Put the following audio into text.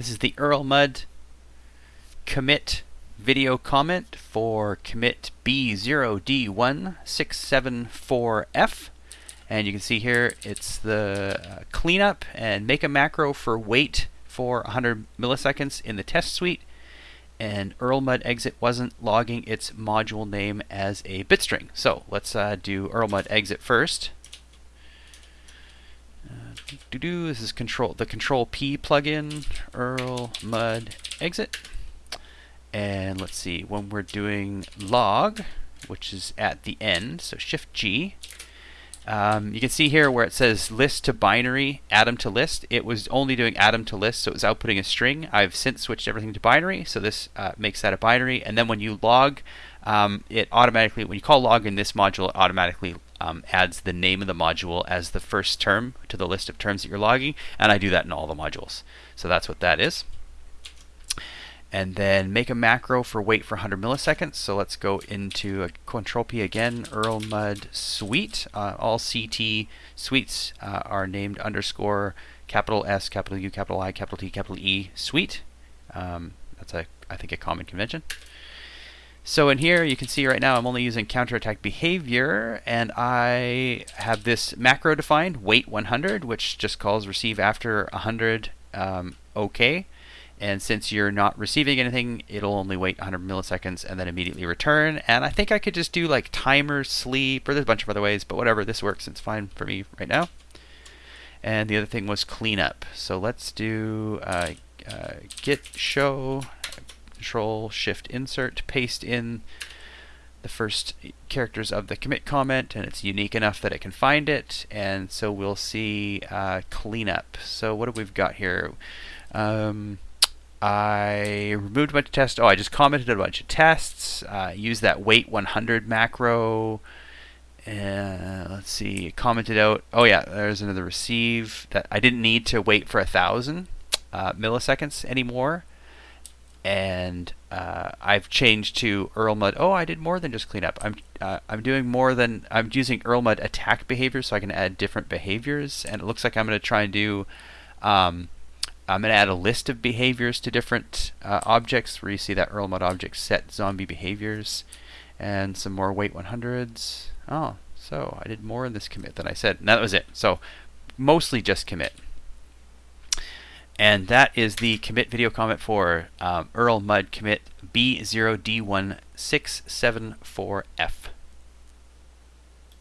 This is the Erlmud commit video comment for commit B0D1674F. And you can see here it's the uh, cleanup and make a macro for wait for 100 milliseconds in the test suite. And Erlmud exit wasn't logging its module name as a bitstring. So let's uh, do Erlmud exit first. Doo -doo, this is control the control P plugin, Earl Mud exit. And let's see, when we're doing log, which is at the end, so Shift G, um, you can see here where it says list to binary, atom to list. It was only doing atom to list, so it was outputting a string. I've since switched everything to binary, so this uh, makes that a binary. And then when you log, um, it automatically, when you call log in this module, it automatically um, adds the name of the module as the first term to the list of terms that you're logging. And I do that in all the modules. So that's what that is and then make a macro for wait for 100 milliseconds. So let's go into a Control P again, Erlmud suite. Uh, all CT suites uh, are named underscore capital S, capital U, capital I, capital T, capital E suite. Um, that's a I think a common convention. So in here you can see right now I'm only using counterattack behavior and I have this macro defined wait 100 which just calls receive after 100 um, OK and since you're not receiving anything, it'll only wait 100 milliseconds and then immediately return. And I think I could just do like timer sleep, or there's a bunch of other ways, but whatever, this works. It's fine for me right now. And the other thing was cleanup. So let's do uh, uh, git show, control shift insert, paste in the first characters of the commit comment, and it's unique enough that it can find it. And so we'll see uh, cleanup. So what have we got here? Um, I removed a bunch of tests. Oh, I just commented a bunch of tests. Uh, used that wait 100 macro. Uh, let's see, commented out. Oh yeah, there's another receive that I didn't need to wait for a thousand uh, milliseconds anymore, and uh, I've changed to Erlmud. Oh, I did more than just cleanup. I'm uh, I'm doing more than I'm using Erlmud attack behavior, so I can add different behaviors, and it looks like I'm going to try and do. Um, I'm going to add a list of behaviors to different uh, objects where you see that Erlmud object set zombie behaviors and some more wait 100s. Oh, so I did more in this commit than I said. And that was it. So mostly just commit. And that is the commit video comment for um, Erlmud commit B0D1674F.